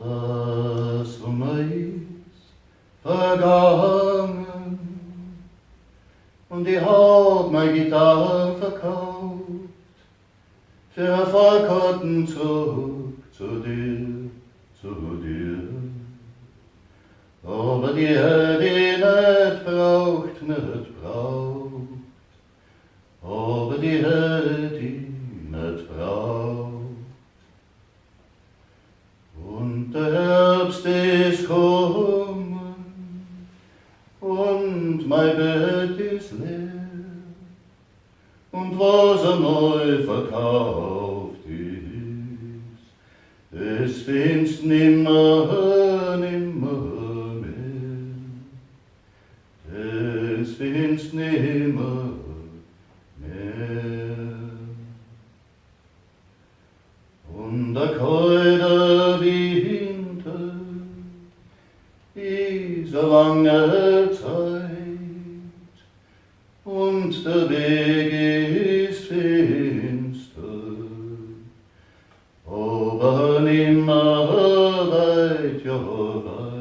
Das Sommer ist vergangen. Und ich hab meine Gitarre verkauft. Für ein Fahrkarten zurück zu dir, zu dir. Aber die hätte ich nicht braucht, nicht braucht, aber die hätte ich der Herbst ist kommen und mein Bett ist leer. Und was er neu verkauft ist, es findest nimmer, nimmer mehr. Es findest nimmer mehr. Und der kalte Winter eine lange Zeit und der Weg ist finster, aber nimmer weit, ja weit.